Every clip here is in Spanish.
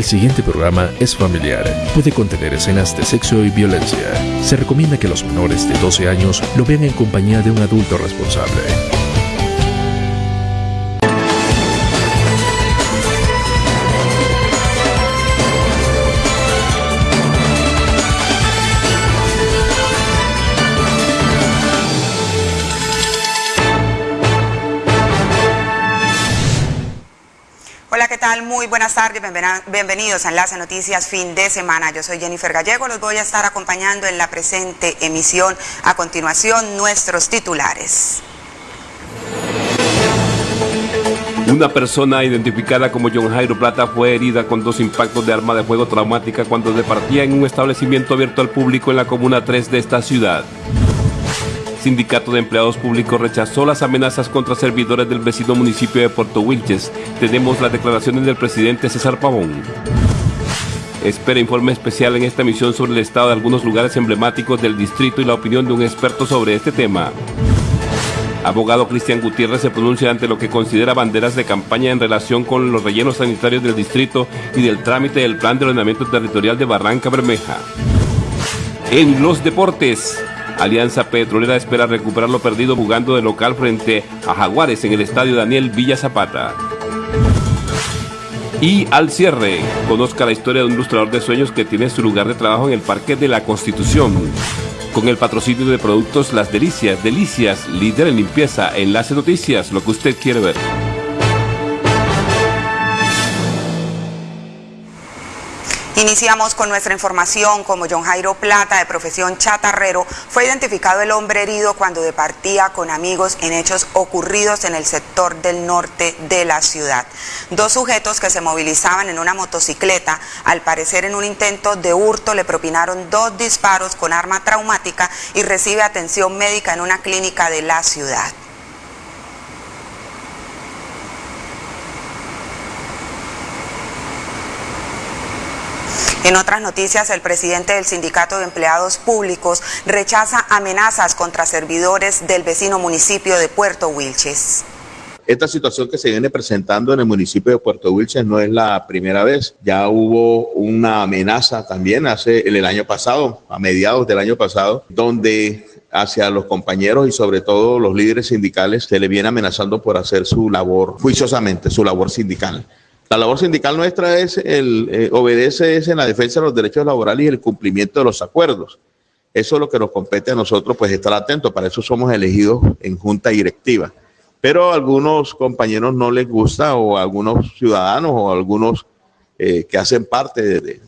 El siguiente programa es familiar. Puede contener escenas de sexo y violencia. Se recomienda que los menores de 12 años lo vean en compañía de un adulto responsable. Buenas tardes, bienvenidos a Enlace Noticias fin de semana. Yo soy Jennifer Gallego, los voy a estar acompañando en la presente emisión. A continuación, nuestros titulares. Una persona identificada como John Jairo Plata fue herida con dos impactos de arma de fuego traumática cuando departía en un establecimiento abierto al público en la Comuna 3 de esta ciudad. Sindicato de Empleados Públicos rechazó las amenazas contra servidores del vecino municipio de Puerto Wilches. Tenemos las declaraciones del presidente César Pavón. Espera informe especial en esta emisión sobre el estado de algunos lugares emblemáticos del distrito y la opinión de un experto sobre este tema. Abogado Cristian Gutiérrez se pronuncia ante lo que considera banderas de campaña en relación con los rellenos sanitarios del distrito y del trámite del Plan de Ordenamiento Territorial de Barranca Bermeja. En los deportes, Alianza Petrolera espera recuperar lo perdido jugando de local frente a Jaguares en el estadio Daniel Villa Zapata. Y al cierre, conozca la historia de un ilustrador de sueños que tiene su lugar de trabajo en el Parque de la Constitución. Con el patrocinio de productos Las Delicias, Delicias, líder en limpieza, Enlace Noticias, lo que usted quiere ver. Iniciamos con nuestra información. Como John Jairo Plata, de profesión chatarrero, fue identificado el hombre herido cuando departía con amigos en hechos ocurridos en el sector del norte de la ciudad. Dos sujetos que se movilizaban en una motocicleta, al parecer en un intento de hurto, le propinaron dos disparos con arma traumática y recibe atención médica en una clínica de la ciudad. En otras noticias, el presidente del Sindicato de Empleados Públicos rechaza amenazas contra servidores del vecino municipio de Puerto Wilches. Esta situación que se viene presentando en el municipio de Puerto Wilches no es la primera vez. Ya hubo una amenaza también hace el año pasado, a mediados del año pasado, donde hacia los compañeros y sobre todo los líderes sindicales se le viene amenazando por hacer su labor juiciosamente, su labor sindical. La labor sindical nuestra es el eh, obedece es en la defensa de los derechos laborales y el cumplimiento de los acuerdos. Eso es lo que nos compete a nosotros, pues estar atentos. Para eso somos elegidos en junta directiva. Pero a algunos compañeros no les gusta, o a algunos ciudadanos, o a algunos eh, que hacen parte de,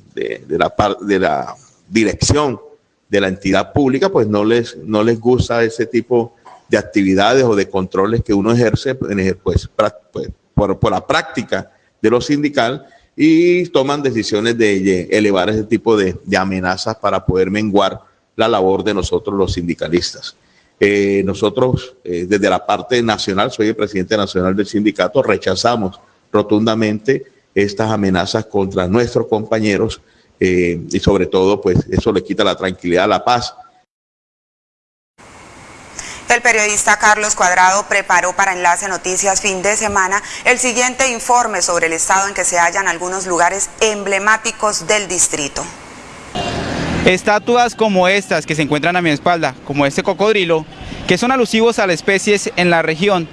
la, de la dirección de la entidad pública, pues no les, no les gusta ese tipo de actividades o de controles que uno ejerce pues, pues, por, por la práctica de lo sindical y toman decisiones de, elevar ese tipo de, de amenazas para poder menguar la labor de nosotros los sindicalistas. Eh, nosotros, eh, desde la parte nacional, soy el presidente nacional del sindicato, rechazamos rotundamente estas amenazas contra nuestros compañeros eh, y sobre todo, pues eso le quita la tranquilidad, la paz El periodista Carlos Cuadrado preparó para Enlace Noticias fin de semana el siguiente informe sobre el estado en que se hallan algunos lugares emblemáticos del distrito. Estatuas como estas que se encuentran a mi espalda, como este cocodrilo, que son alusivos a las especies en la región.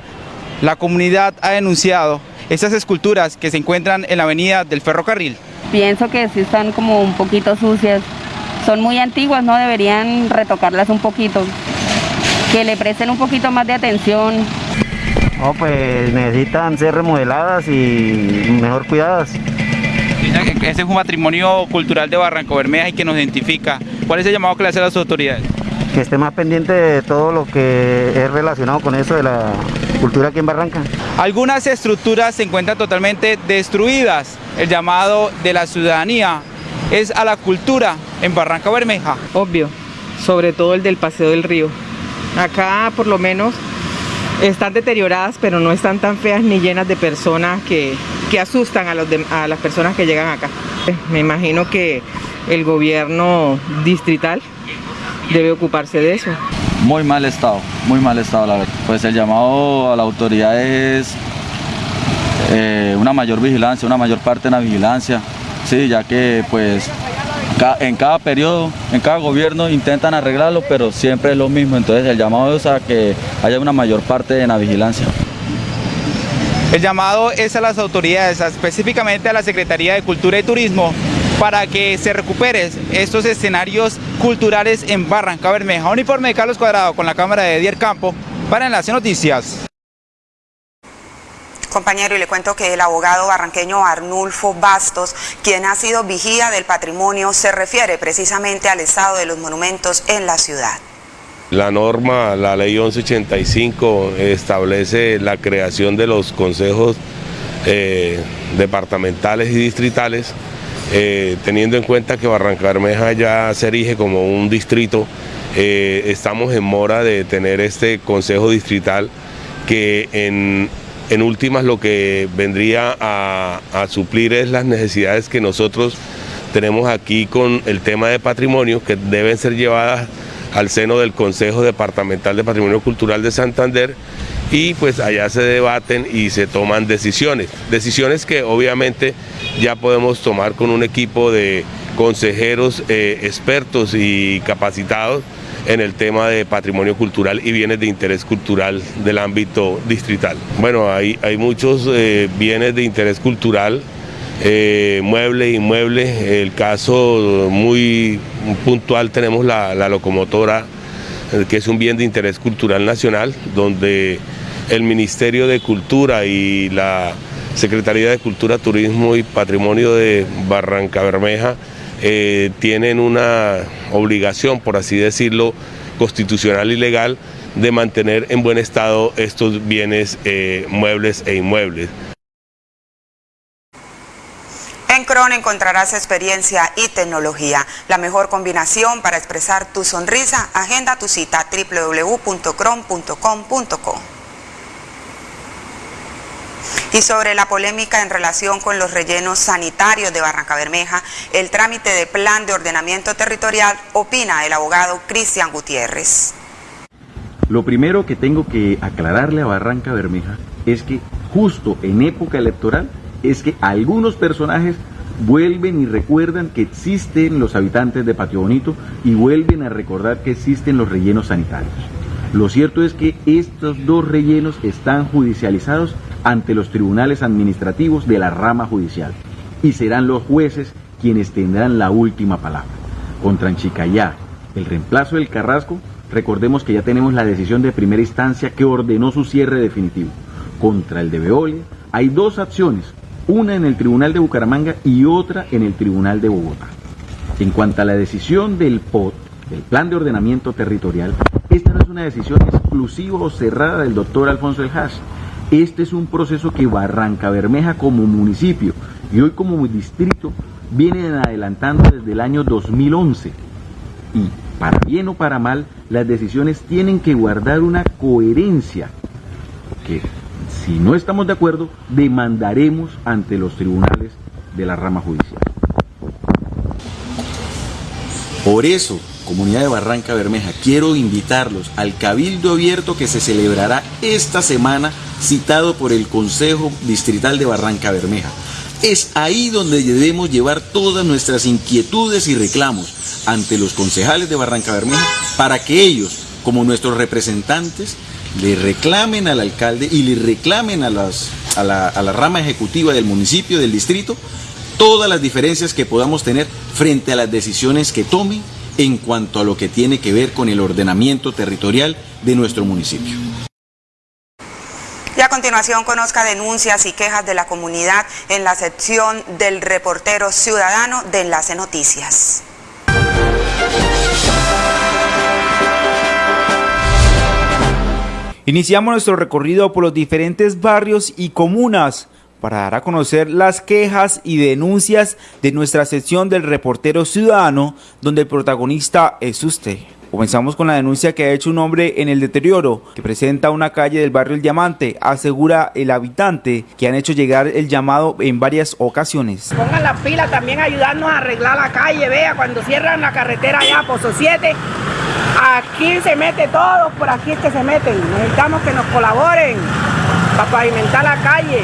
La comunidad ha denunciado estas esculturas que se encuentran en la avenida del ferrocarril. Pienso que sí están como un poquito sucias. Son muy antiguas, ¿no? Deberían retocarlas un poquito. Que le presten un poquito más de atención. No, pues necesitan ser remodeladas y mejor cuidadas. Este es un patrimonio cultural de Barranco Bermeja y que nos identifica. ¿Cuál es el llamado que le hace a las autoridades? Que esté más pendiente de todo lo que es relacionado con eso de la cultura aquí en Barranca. Algunas estructuras se encuentran totalmente destruidas. El llamado de la ciudadanía es a la cultura en Barranca Bermeja. obvio, sobre todo el del Paseo del Río. Acá por lo menos están deterioradas, pero no están tan feas ni llenas de personas que, que asustan a, los a las personas que llegan acá. Me imagino que el gobierno distrital debe ocuparse de eso. Muy mal estado, muy mal estado la verdad. Pues el llamado a la autoridad es eh, una mayor vigilancia, una mayor parte en la vigilancia, Sí, ya que pues en cada periodo, en cada gobierno intentan arreglarlo, pero siempre es lo mismo. Entonces el llamado es a que haya una mayor parte en la vigilancia. El llamado es a las autoridades, específicamente a la Secretaría de Cultura y Turismo, para que se recuperen estos escenarios culturales en Barranca Bermeja. Uniforme de Carlos Cuadrado con la cámara de Edier Campo para Enlace Noticias. Compañero, y le cuento que el abogado barranqueño Arnulfo Bastos, quien ha sido vigía del patrimonio, se refiere precisamente al estado de los monumentos en la ciudad. La norma, la ley 1185, establece la creación de los consejos eh, departamentales y distritales, eh, teniendo en cuenta que Barranca Bermeja ya se erige como un distrito, eh, estamos en mora de tener este consejo distrital que en en últimas lo que vendría a, suplir es las necesidades que nosotros tenemos aquí con el tema de patrimonio que deben ser llevadas al seno del Consejo Departamental de Patrimonio Cultural de Santander y pues allá se debaten y se toman decisiones. Decisiones que obviamente ya podemos tomar con un equipo de consejeros eh, expertos y capacitados en el tema de patrimonio cultural y bienes de interés cultural del ámbito distrital. Bueno, hay, hay muchos eh, bienes de interés cultural, eh, muebles, inmuebles, el caso muy puntual tenemos la, locomotora, eh, que es un bien de interés cultural nacional, donde el Ministerio de Cultura y la Secretaría de Cultura, Turismo y Patrimonio de Barranca Bermeja eh, tienen una obligación, por así decirlo, constitucional y legal de mantener en buen estado estos bienes eh, muebles e inmuebles. En Cron encontrarás experiencia y tecnología, la mejor combinación para expresar tu sonrisa. Agenda tu cita www.cron.com.co. Y sobre la polémica en relación con los rellenos sanitarios de Barranca Bermeja, el trámite de plan de ordenamiento territorial, opina el abogado Cristian Gutiérrez. Lo primero que tengo que aclararle a Barranca Bermeja es que justo en época electoral es que algunos personajes vuelven y recuerdan que existen los habitantes de Patio Bonito y vuelven a recordar que existen los rellenos sanitarios. Lo cierto es que estos dos rellenos están judicializados ante los tribunales administrativos de la rama judicial y serán los jueces quienes tendrán la última palabra. Contra Anchicayá, el reemplazo del Carrasco, recordemos que ya tenemos la decisión de primera instancia que ordenó su cierre definitivo. Contra el de Veolia hay dos acciones, una en el Tribunal de Bucaramanga y otra en el Tribunal de Bogotá. En cuanto a la decisión del POT, del Plan de Ordenamiento Territorial, esta no es una decisión exclusiva o cerrada del doctor Alfonso El Hash, este es un proceso que Barranca Bermeja como municipio y hoy como distrito vienen adelantando desde el año 2011. Y para bien o para mal, las decisiones tienen que guardar una coherencia que si no estamos de acuerdo, demandaremos ante los tribunales de la rama judicial. Por eso, comunidad de Barranca Bermeja, quiero invitarlos al cabildo abierto que se celebrará esta semana citado por el Consejo Distrital de Barranca Bermeja. Es ahí donde debemos llevar todas nuestras inquietudes y reclamos ante los concejales de Barranca Bermeja para que ellos, como nuestros representantes, le reclamen al alcalde y le reclamen a, las, a, la, a la rama ejecutiva del municipio, del distrito, todas las diferencias que podamos tener frente a las decisiones que tomen en cuanto a lo que tiene que ver con el ordenamiento territorial de nuestro municipio. Y a continuación conozca denuncias y quejas de la comunidad en la sección del reportero ciudadano de Enlace Noticias. Iniciamos nuestro recorrido por los diferentes barrios y comunas para dar a conocer las quejas y denuncias de nuestra sección del reportero ciudadano, donde el protagonista es usted. Comenzamos con la denuncia que ha hecho un hombre en el deterioro que presenta una calle del barrio El Diamante. Asegura el habitante que han hecho llegar el llamado en varias ocasiones. Pongan la pila también ayudarnos a arreglar la calle. Vea, cuando cierran la carretera allá, Pozo 7, aquí se mete todo, por aquí es que se meten. Necesitamos que nos colaboren para pavimentar la calle.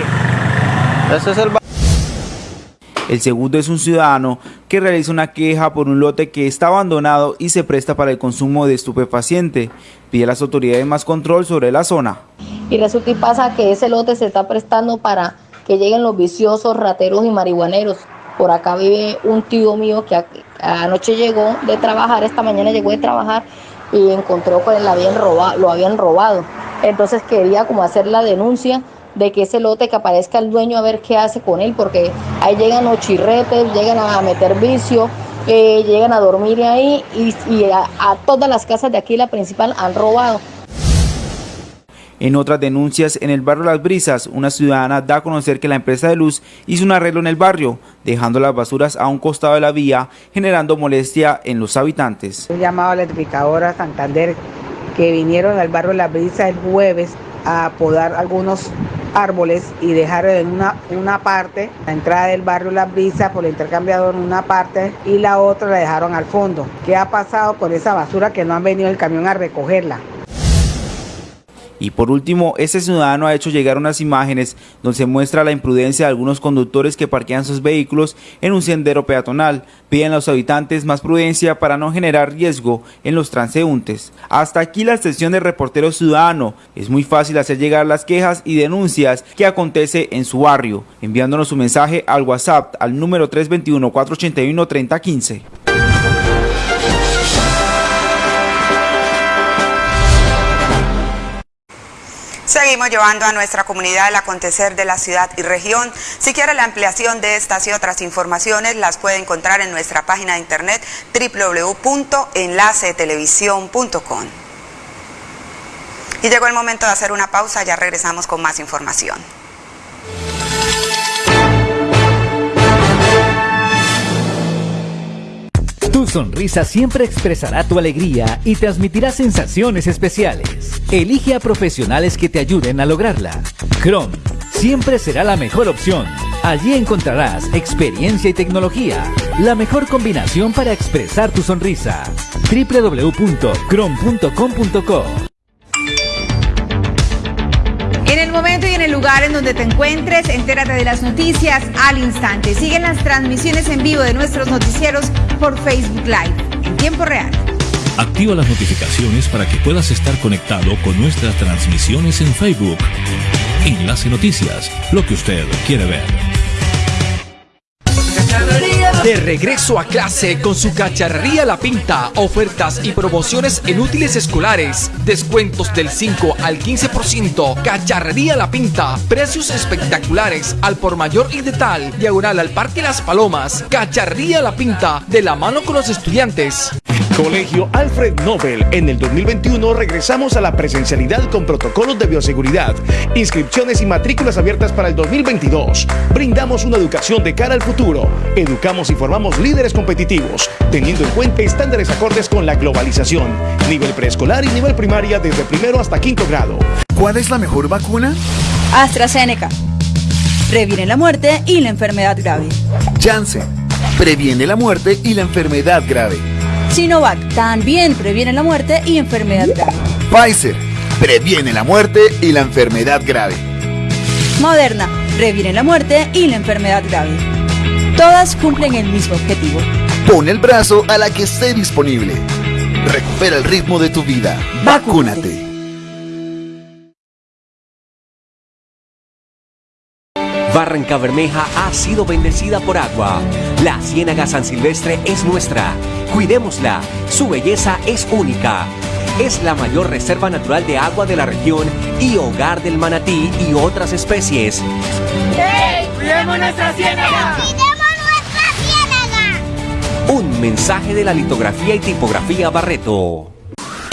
Ese es el El segundo es un ciudadano que realiza una queja por un lote que está abandonado y se presta para el consumo de estupefaciente. Pide a las autoridades más control sobre la zona. Y resulta y pasa que ese lote se está prestando para que lleguen los viciosos, rateros y marihuaneros. Por acá vive un tío mío que anoche llegó de trabajar, esta mañana llegó de trabajar y encontró que lo habían robado, lo habían robado. Entonces quería como hacer la denuncia de que ese lote que aparezca el dueño a ver qué hace con él, porque ahí llegan los chirretes, llegan a meter vicio, eh, llegan a dormir ahí y, a, a todas las casas de aquí, la principal, han robado. En otras denuncias, en el barrio Las Brisas, una ciudadana da a conocer que la empresa de luz hizo un arreglo en el barrio, dejando las basuras a un costado de la vía, generando molestia en los habitantes. Un llamado a la electrificadora Santander que vinieron al barrio Las Brisas el jueves a podar algunos árboles y dejar en una, una parte, la entrada del barrio Las Brisas por el intercambiador en una parte y la otra la dejaron al fondo. ¿Qué ha pasado con esa basura que no han venido el camión a recogerla? Y por último, este ciudadano ha hecho llegar unas imágenes donde se muestra la imprudencia de algunos conductores que parquean sus vehículos en un sendero peatonal. Piden a los habitantes más prudencia para no generar riesgo en los transeúntes. Hasta aquí la sesión de reportero ciudadano. Es muy fácil hacer llegar las quejas y denuncias que acontece en su barrio, enviándonos su mensaje al WhatsApp al número 321 Seguimos llevando a nuestra comunidad el acontecer de la ciudad y región. Si quiere la ampliación de estas y otras informaciones, las puede encontrar en nuestra página de internet www.enlacetelevisión.com. Y llegó el momento de hacer una pausa, ya regresamos con más información. Tu sonrisa siempre expresará tu alegría y transmitirá sensaciones especiales. Elige a profesionales que te ayuden a lograrla. Chrome siempre será la mejor opción. Allí encontrarás experiencia y tecnología, la mejor combinación para expresar tu sonrisa. www.chrome.com.co momento y en el lugar en donde te encuentres, entérate de las noticias al instante. Siguen las transmisiones en vivo de nuestros noticieros por Facebook Live en tiempo real. Activa las notificaciones para que puedas estar conectado con nuestras transmisiones en Facebook. Enlace Noticias, lo que usted quiere ver. De regreso a clase con su cacharrería La Pinta, ofertas y promociones en útiles escolares, descuentos del 5 al 15%, cacharrería La Pinta, precios espectaculares al por mayor y de tal, diagonal al Parque Las Palomas, cacharrería La Pinta, de la mano con los estudiantes. Colegio Alfred Nobel. En el 2021 regresamos a la presencialidad con protocolos de bioseguridad, inscripciones y matrículas abiertas para el 2022. Brindamos una educación de cara al futuro. Educamos y formamos líderes competitivos, teniendo en cuenta estándares acordes con la globalización. Nivel preescolar y nivel primaria desde primero hasta quinto grado. ¿Cuál es la mejor vacuna? AstraZeneca. Previene la muerte y la enfermedad grave. Janssen. Previene la muerte y la enfermedad grave. Sinovac también previene la muerte y enfermedad grave. Pfizer previene la muerte y la enfermedad grave. Moderna previene la muerte y la enfermedad grave. Todas cumplen el mismo objetivo. Pon el brazo a la que esté disponible. Recupera el ritmo de tu vida. Vacúnate. Barranca Bermeja ha sido bendecida por agua. La Ciénaga San Silvestre es nuestra. Cuidémosla. Su belleza es única. Es la mayor reserva natural de agua de la región y hogar del manatí y otras especies. ¡Hey! ¡Cuidemos nuestra ciénaga! ¡Cuidemos nuestra ciénaga! Un mensaje de la litografía y tipografía Barreto.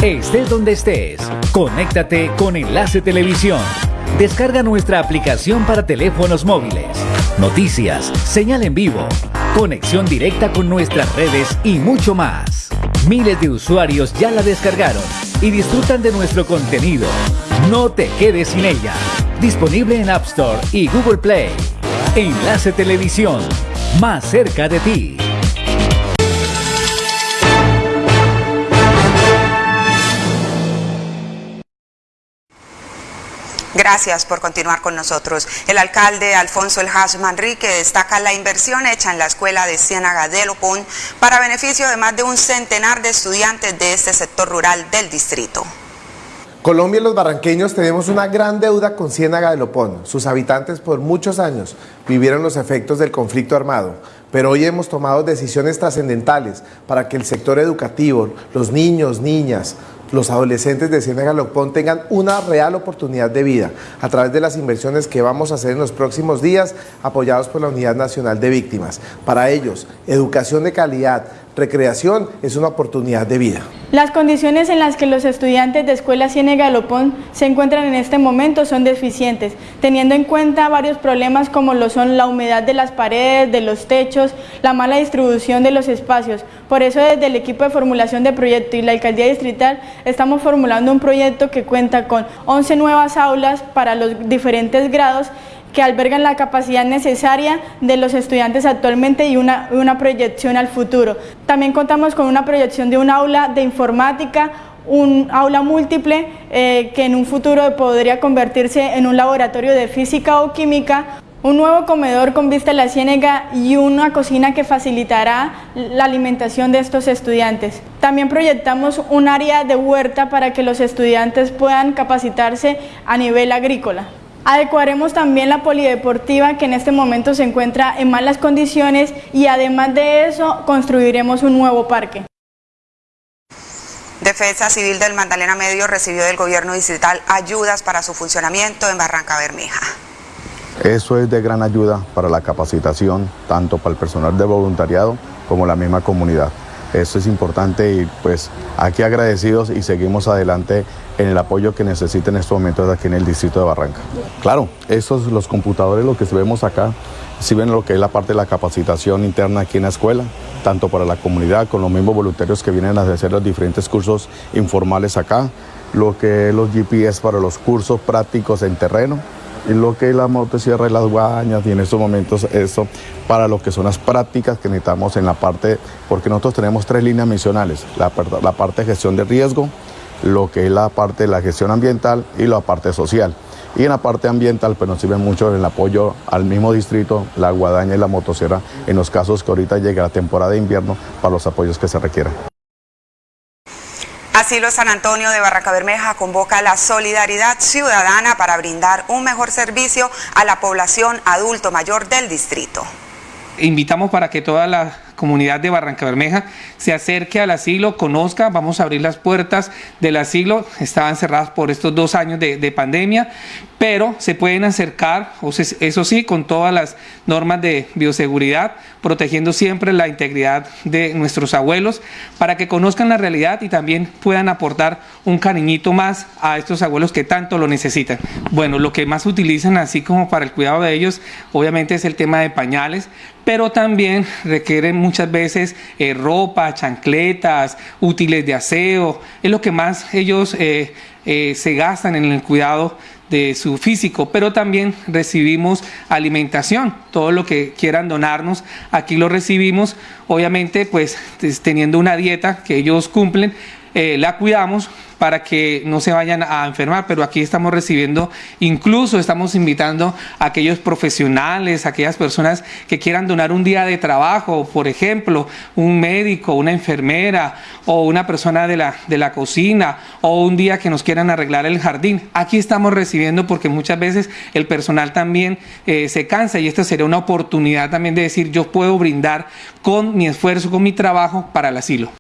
Estés donde estés, conéctate con Enlace Televisión. Descarga nuestra aplicación para teléfonos móviles. Noticias, señal en vivo, conexión directa con nuestras redes y mucho más. Miles de usuarios ya la descargaron y disfrutan de nuestro contenido. No te quedes sin ella. Disponible en App Store y Google Play. Enlace Televisión, más cerca de ti. Gracias por continuar con nosotros. El alcalde Alfonso El Hash Manrique destaca la inversión hecha en la escuela de Ciénaga de Lopón para beneficio de más de un centenar de estudiantes de este sector rural del distrito. Colombia y los barranqueños tenemos una gran deuda con Ciénaga de Lopón. Sus habitantes por muchos años vivieron los efectos del conflicto armado, pero hoy hemos tomado decisiones trascendentales para que el sector educativo, los niños, niñas, los adolescentes de Ciénaga Lopón tengan una real oportunidad de vida a través de las inversiones que vamos a hacer en los próximos días apoyados por la Unidad Nacional de Víctimas. Para ellos, educación de calidad, recreación es una oportunidad de vida. Las condiciones en las que los estudiantes de Escuela Ciénega Lopón se encuentran en este momento son deficientes, teniendo en cuenta varios problemas como lo son la humedad de las paredes, de los techos, la mala distribución de los espacios. Por eso desde el equipo de formulación de proyecto y la Alcaldía Distrital estamos formulando un proyecto que cuenta con 11 nuevas aulas para los diferentes grados que albergan la capacidad necesaria de los estudiantes actualmente y una, una proyección al futuro. También contamos con una proyección de un aula de informática, un aula múltiple eh, que en un futuro podría convertirse en un laboratorio de física o química, un nuevo comedor con vista a la ciénega y una cocina que facilitará la alimentación de estos estudiantes. También proyectamos un área de huerta para que los estudiantes puedan capacitarse a nivel agrícola. Adecuaremos también la polideportiva que en este momento se encuentra en malas condiciones y además de eso construiremos un nuevo parque. Defensa Civil del Magdalena Medio recibió del gobierno distrital ayudas para su funcionamiento en Barranca Bermeja. Eso es de gran ayuda para la capacitación, tanto para el personal de voluntariado como la misma comunidad. Eso es importante y pues aquí agradecidos y seguimos adelante en el apoyo que necesiten en estos momentos aquí en el distrito de Barranca. Claro, esos los computadores, lo que vemos acá, si ven lo que es la parte de la capacitación interna aquí en la escuela, tanto para la comunidad, con los mismos voluntarios que vienen a hacer los diferentes cursos informales acá, lo que es los GPS para los cursos prácticos en terreno, lo que es la motosierra y las guañas y en estos momentos eso para lo que son las prácticas que necesitamos en la parte, porque nosotros tenemos tres líneas misionales, la, parte de gestión de riesgo, lo que es la parte de la gestión ambiental y la parte social. Y en la parte ambiental pues nos sirve mucho el apoyo al mismo distrito, la guadaña y la motosierra, en los casos que ahorita llega la temporada de invierno para los apoyos que se requieran. Asilo San Antonio de Barranca Bermeja convoca la solidaridad ciudadana para brindar un mejor servicio a la población adulto mayor del distrito. Invitamos para que toda la comunidad de Barranca Bermeja se acerque al asilo, conozca, vamos a abrir las puertas del asilo, estaban cerradas por estos dos años de, pandemia, pero se pueden acercar, eso sí, con todas las normas de bioseguridad, protegiendo siempre la integridad de nuestros abuelos, para que conozcan la realidad y también puedan aportar un cariñito más a estos abuelos que tanto lo necesitan. Bueno, lo que más utilizan así como para el cuidado de ellos, obviamente es el tema de pañales, pero también requieren muchas veces eh, ropa, chancletas, útiles de aseo, es lo que más ellos eh, eh, se gastan en el cuidado de su físico, pero también recibimos alimentación, todo lo que quieran donarnos, aquí lo recibimos, obviamente pues teniendo una dieta que ellos cumplen, la cuidamos, para que no se vayan a enfermar, pero aquí estamos recibiendo, incluso estamos invitando a aquellos profesionales, a aquellas personas que quieran donar un día de trabajo, por ejemplo, un médico, una enfermera o una persona de la, de la cocina o un día que nos quieran arreglar el jardín. Aquí estamos recibiendo porque muchas veces el personal también eh, se cansa y esta sería una oportunidad también de decir yo puedo brindar con mi esfuerzo, con mi trabajo para el asilo.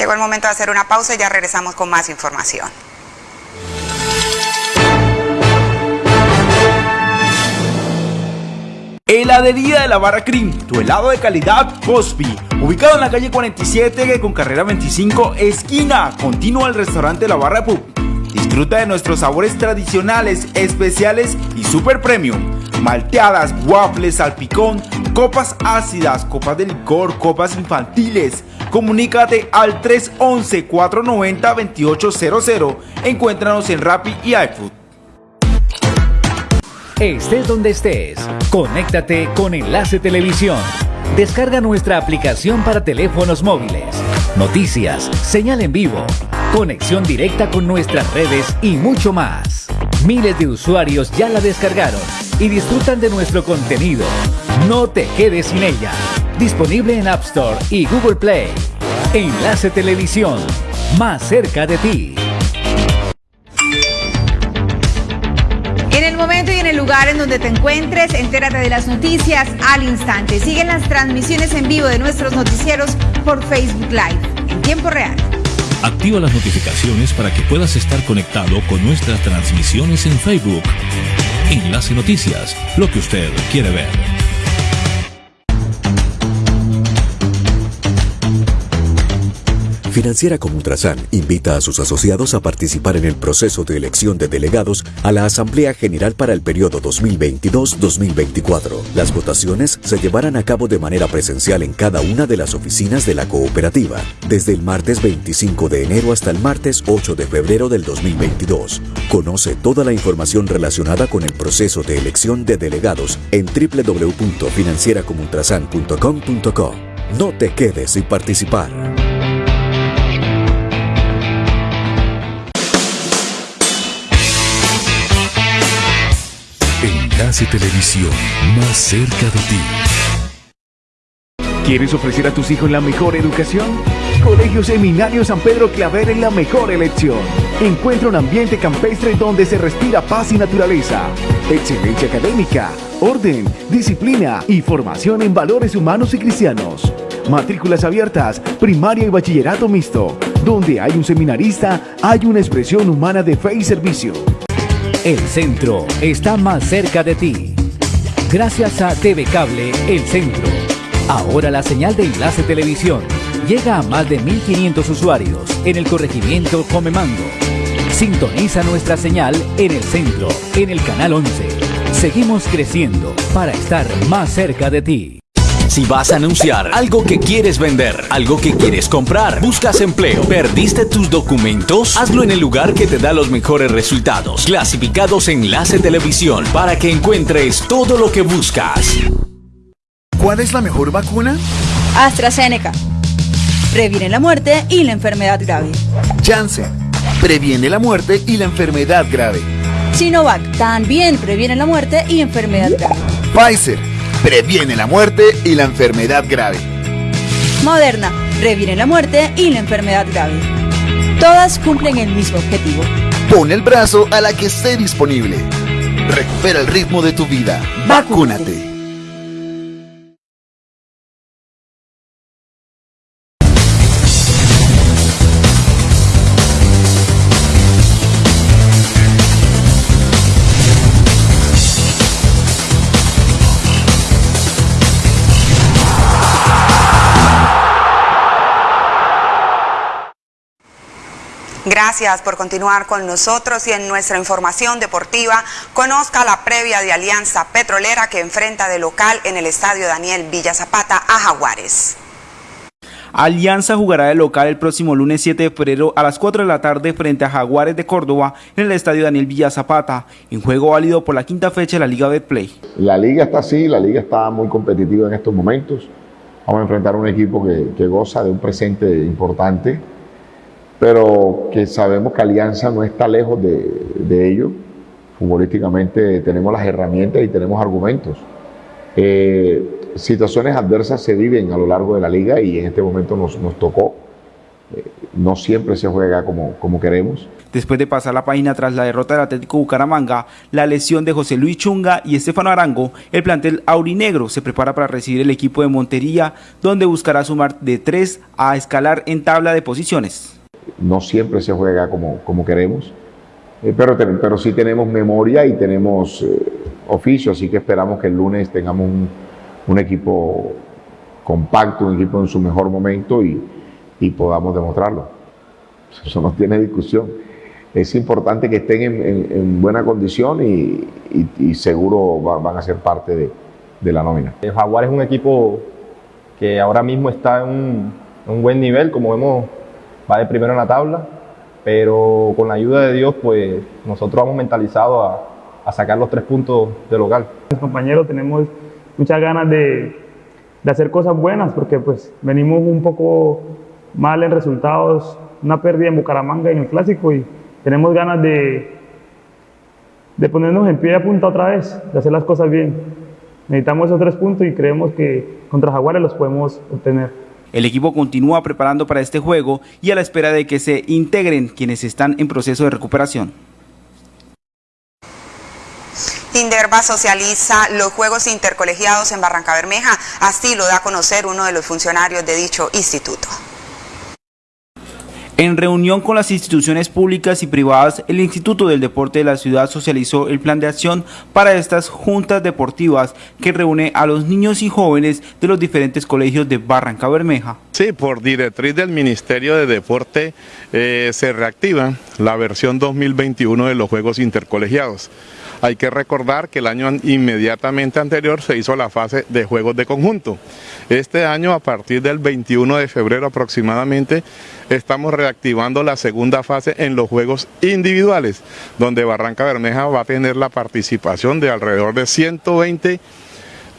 Llegó el momento de hacer una pausa y ya regresamos con más información. Heladería de la Barra Cream, tu helado de calidad Cosby, ubicado en la calle 47 con carrera 25, esquina, continúa el restaurante La Barra Pub. Disfruta de nuestros sabores tradicionales, especiales y super premium. Malteadas, waffles, salpicón, copas ácidas, copas de licor, copas infantiles, Comunícate al 311-490-2800. Encuéntranos en Rappi y iFood. Estés donde estés, conéctate con Enlace Televisión. Descarga nuestra aplicación para teléfonos móviles. Noticias, señal en vivo, conexión directa con nuestras redes y mucho más. Miles de usuarios ya la descargaron y disfrutan de nuestro contenido. No te quedes sin ella. Disponible en App Store y Google Play. Enlace Televisión, más cerca de ti. Lugar en donde te encuentres, entérate de las noticias al instante. Siguen las transmisiones en vivo de nuestros noticieros por Facebook Live en tiempo real. Activa las notificaciones para que puedas estar conectado con nuestras transmisiones en Facebook. Enlace Noticias, lo que usted quiere ver. Financiera como Ultrasan invita a sus asociados a participar en el proceso de elección de delegados a la Asamblea General para el periodo 2022-2024. Las votaciones se llevarán a cabo de manera presencial en cada una de las oficinas de la cooperativa, desde el martes 25 de enero hasta el martes 8 de febrero del 2022. Conoce toda la información relacionada con el proceso de elección de delegados en www.financieracomultrasan.com.co. No te quedes sin participar. Enlace Televisión, más cerca de ti. ¿Quieres ofrecer a tus hijos la mejor educación? Colegio Seminario San Pedro Claver es la mejor elección. Encuentra un ambiente campestre donde se respira paz y naturaleza, excelencia académica, orden, disciplina y formación en valores humanos y cristianos. Matrículas abiertas, primaria y bachillerato mixto. Donde hay un seminarista, hay una expresión humana de fe y servicio. El centro está más cerca de ti. Gracias a TV Cable El Centro. Ahora la señal de Enlace Televisión llega a más de 1.500 usuarios en el corregimiento Comemango. Sintoniza nuestra señal en el centro, en el canal 11. Seguimos creciendo para estar más cerca de ti. Si vas a anunciar algo que quieres vender, algo que quieres comprar, buscas empleo, perdiste tus documentos, hazlo en el lugar que te da los mejores resultados. Clasificados Enlace Televisión para que encuentres todo lo que buscas. ¿Cuál es la mejor vacuna? AstraZeneca. Previene la muerte y la enfermedad grave. Janssen. Previene la muerte y la enfermedad grave. Sinovac. También previene la muerte y enfermedad grave. Pfizer. Previene la muerte y la enfermedad grave. Moderna. Previene la muerte y la enfermedad grave. Todas cumplen el mismo objetivo. Pon el brazo a la que esté disponible. Recupera el ritmo de tu vida. Vacúnate. Gracias por continuar con nosotros y en nuestra información deportiva conozca la previa de Alianza Petrolera que enfrenta de local en el Estadio Daniel Villa Zapata a Jaguares. Alianza jugará de local el próximo lunes 7 de febrero a las 4 de la tarde frente a Jaguares de Córdoba en el Estadio Daniel Villa Zapata, en juego válido por la quinta fecha de la Liga Betplay. La liga está así, la liga está muy competitiva en estos momentos. Vamos a enfrentar a un equipo que, que goza de un presente importante pero que sabemos que Alianza no está lejos de, de ello. Futbolísticamente tenemos las herramientas y tenemos argumentos. Eh, situaciones adversas se viven a lo largo de la liga y en este momento nos, tocó. Eh, no siempre se juega como, como queremos. Después de pasar la página tras la derrota del Atlético Bucaramanga, la lesión de José Luis Chunga y Estefano Arango, el plantel aurinegro se prepara para recibir el equipo de Montería, donde buscará sumar de 3 a escalar en tabla de posiciones no siempre se juega como, como queremos, eh, pero, pero sí tenemos memoria y tenemos eh, oficio, así que esperamos que el lunes tengamos un, un, equipo compacto, un equipo en su mejor momento y, y, podamos demostrarlo. Eso no tiene discusión. Es importante que estén en, en, en buena condición y, y, seguro va, van a ser parte de, de, la nómina. El Jaguar es un equipo que ahora mismo está en un, en un buen nivel, como vemos va de primero en la tabla, pero con la ayuda de Dios, pues nosotros vamos mentalizados a, sacar los tres puntos de local. Compañeros tenemos muchas ganas de, hacer cosas buenas, porque pues venimos un poco mal en resultados una pérdida en Bucaramanga en el clásico y tenemos ganas de ponernos en pie de punta otra vez, de hacer las cosas bien. Necesitamos esos tres puntos y creemos que contra Jaguares los podemos obtener. El equipo continúa preparando para este juego y a la espera de que se integren quienes están en proceso de recuperación. Inderva socializa los Juegos Intercolegiados en Barranca Bermeja, así lo da a conocer uno de los funcionarios de dicho instituto. En reunión con las instituciones públicas y privadas, el Instituto del Deporte de la ciudad socializó el plan de acción para estas juntas deportivas que reúne a los niños y jóvenes de los diferentes colegios de Barranca Bermeja. Sí, por directriz del Ministerio de Deporte eh, se reactiva la versión 2021 de los Juegos Intercolegiados. Hay que recordar que el año inmediatamente anterior se hizo la fase de juegos de conjunto. Este año, a partir del 21 de febrero aproximadamente, estamos reactivando la segunda fase en los juegos individuales, donde Barranca Bermeja va a tener la participación de alrededor de 120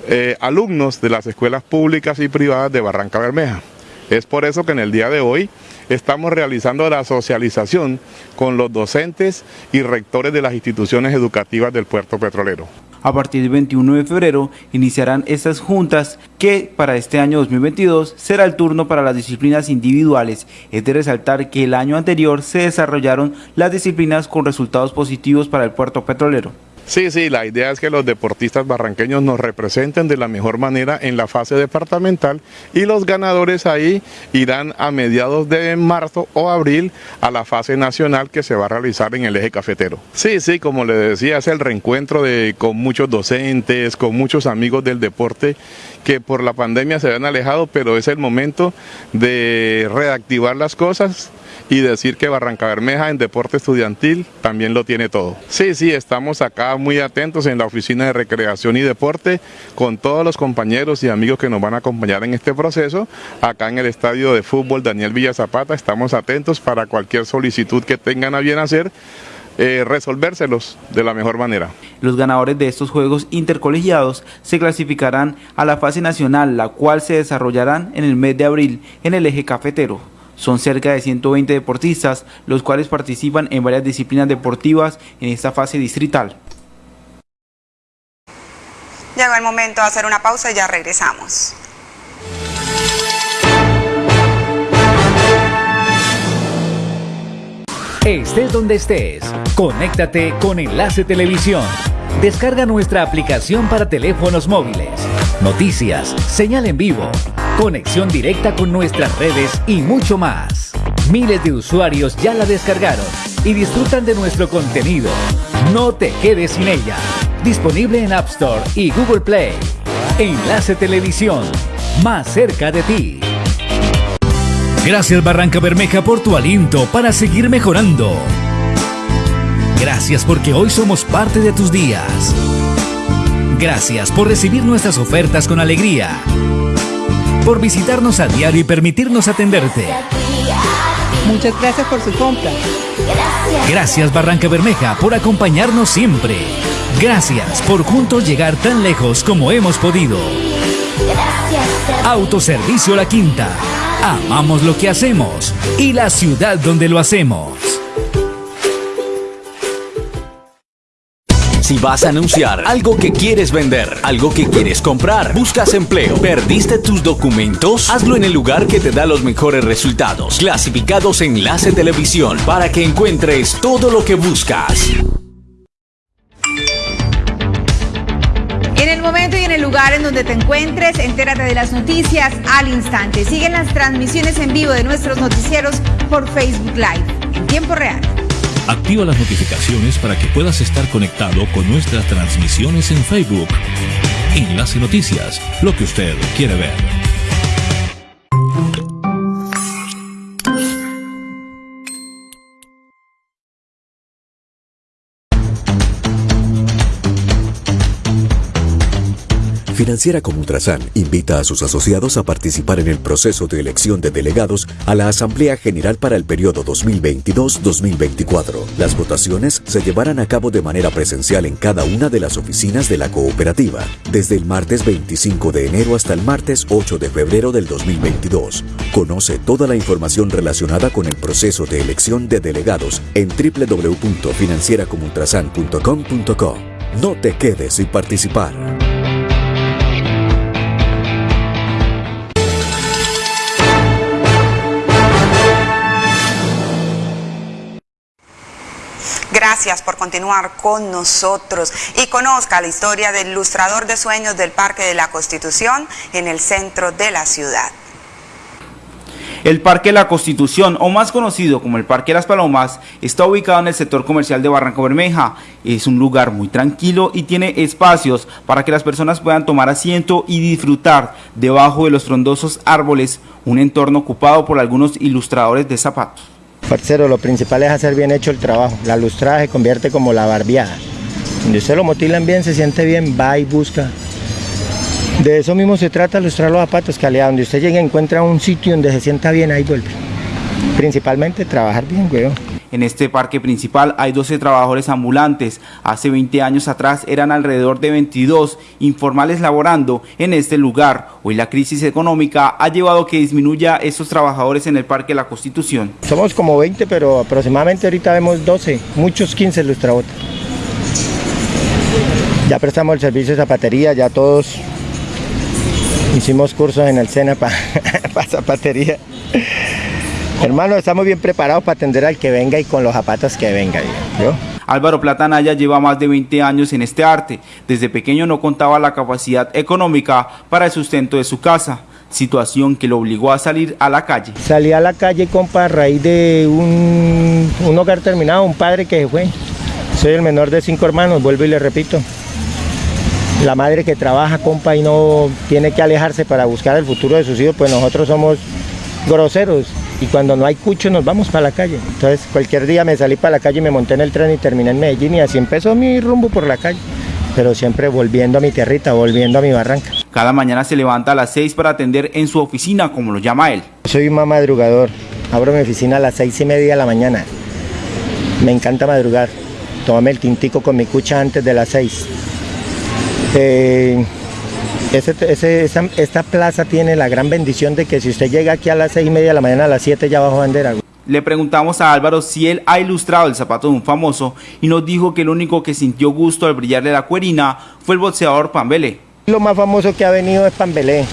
eh, alumnos de las escuelas públicas y privadas de Barranca Bermeja. Es por eso que en el día de hoy estamos realizando la socialización con los docentes y rectores de las instituciones educativas del puerto petrolero. A partir del 21 de febrero iniciarán estas juntas que para este año 2022 será el turno para las disciplinas individuales. Es de resaltar que el año anterior se desarrollaron las disciplinas con resultados positivos para el puerto petrolero. Sí, sí, la idea es que los deportistas barranqueños nos representen de la mejor manera en la fase departamental y los ganadores ahí irán a mediados de marzo o abril a la fase nacional que se va a realizar en el eje cafetero. Sí, sí, como le decía, es el reencuentro de, con muchos docentes, con muchos amigos del deporte que por la pandemia se habían alejado, pero es el momento de reactivar las cosas y decir que Barranca Bermeja en deporte estudiantil también lo tiene todo. Sí, sí, estamos acá muy atentos en la oficina de recreación y deporte con todos los compañeros y amigos que nos van a acompañar en este proceso. Acá en el estadio de fútbol Daniel Villa Zapata estamos atentos para cualquier solicitud que tengan a bien hacer. Eh, resolvérselos de la mejor manera. Los ganadores de estos juegos intercolegiados se clasificarán a la fase nacional, la cual se desarrollarán en el mes de abril en el eje cafetero. Son cerca de 120 deportistas, los cuales participan en varias disciplinas deportivas en esta fase distrital. Llegó el momento de hacer una pausa y ya regresamos. Estés donde estés, conéctate con Enlace Televisión. Descarga nuestra aplicación para teléfonos móviles. Noticias, señal en vivo, conexión directa con nuestras redes y mucho más. Miles de usuarios ya la descargaron y disfrutan de nuestro contenido. No te quedes sin ella. Disponible en App Store y Google Play. Enlace Televisión, más cerca de ti. Gracias Barranca Bermeja por tu aliento para seguir mejorando. Gracias porque hoy somos parte de tus días. Gracias por recibir nuestras ofertas con alegría. Por visitarnos a diario y permitirnos atenderte. Muchas gracias por su compra. Gracias Barranca Bermeja por acompañarnos siempre. Gracias por juntos llegar tan lejos como hemos podido. Autoservicio La Quinta. Amamos lo que hacemos y la ciudad donde lo hacemos. Si vas a anunciar algo que quieres vender, algo que quieres comprar, buscas empleo, perdiste tus documentos, hazlo en el lugar que te da los mejores resultados. Clasificados Enlace Televisión para que encuentres todo lo que buscas. En el momento y en el lugar en donde te encuentres, entérate de las noticias al instante. Siguen las transmisiones en vivo de nuestros noticieros por Facebook Live en tiempo real. Activa las notificaciones para que puedas estar conectado con nuestras transmisiones en Facebook. Enlace Noticias, lo que usted quiere ver. Financiera como Ultrasan invita a sus asociados a participar en el proceso de elección de delegados a la Asamblea General para el periodo 2022-2024. Las votaciones se llevarán a cabo de manera presencial en cada una de las oficinas de la cooperativa, desde el martes 25 de enero hasta el martes 8 de febrero del 2022. Conoce toda la información relacionada con el proceso de elección de delegados en www.financieracomultrasan.com.co. No te quedes sin participar. Gracias por continuar con nosotros y conozca la historia del ilustrador de sueños del Parque de la Constitución en el centro de la ciudad. El Parque La Constitución, o más conocido como el Parque Las Palomas, está ubicado en el sector comercial de Barranco Bermeja. Es un lugar muy tranquilo y tiene espacios para que las personas puedan tomar asiento y disfrutar debajo de los frondosos árboles, un entorno ocupado por algunos ilustradores de zapatos. Parcero, lo principal es hacer bien hecho el trabajo. La lustrada se convierte como la barbeada. Donde usted lo motilan bien, se siente bien, va y busca de eso mismo se trata, lustrar los zapatos, allá donde usted llegue encuentra un sitio donde se sienta bien, ahí vuelve. Principalmente trabajar bien, weón. En este parque principal hay 12 trabajadores ambulantes. Hace 20 años atrás eran alrededor de 22 informales laborando en este lugar. Hoy la crisis económica ha llevado a que disminuya estos trabajadores en el Parque La Constitución. Somos como 20, pero aproximadamente ahorita vemos 12, muchos 15 lustrabotas. Ya prestamos el servicio de zapatería, ya todos Hicimos cursos en el SENA para zapatería. Hermano, estamos bien preparados para atender al que venga y con los zapatos que venga. Álvaro Platanaya lleva más de 20 años en este arte. Desde pequeño no contaba la capacidad económica para el sustento de su casa, situación que lo obligó a salir a la calle. Salí a la calle, compa, a raíz de un, un hogar terminado, un padre que fue. Soy el menor de cinco hermanos, vuelvo y le repito la madre que trabaja, compa, y no tiene que alejarse para buscar el futuro de sus hijos, pues nosotros somos groseros y cuando no hay cucho nos vamos para la calle. Entonces cualquier día me salí para la calle y me monté en el tren y terminé en Medellín y así empezó mi rumbo por la calle. Pero siempre volviendo a mi tierrita, volviendo a mi barranca. Cada mañana se levanta a las 6 para atender en su oficina, como lo llama él. Soy un madrugador. Abro mi oficina a las seis y media de la mañana. Me encanta madrugar. Tómame el tintico con mi cucha antes de las 6 eh, esta plaza tiene la gran bendición de que si usted llega aquí a las seis y media de la mañana, a las 7 ya bajo bandera. Le preguntamos a Álvaro si él ha ilustrado el zapato de un famoso y nos dijo que el único que sintió gusto al brillarle la cuerina fue el boxeador Pambele. Lo más famoso que ha venido es Pambelé,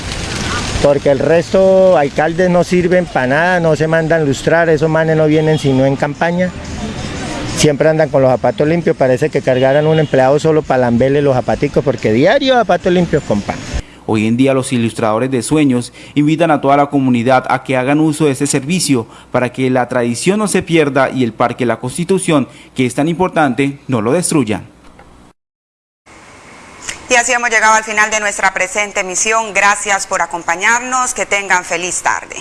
porque el resto alcaldes no sirven para nada, no se mandan lustrar, esos manes no vienen sino en campaña siempre andan con los zapatos limpios, parece que cargaran un empleado solo para lamberle los zapaticos, porque diario zapatos limpios, compa. Hoy en día los ilustradores de sueños invitan a toda la comunidad a que hagan uso de este servicio para que la tradición no se pierda y el Parque La Constitución, que es tan importante, no lo destruyan. Y así hemos llegado al final de nuestra presente emisión. Gracias por acompañarnos. Que tengan feliz tarde.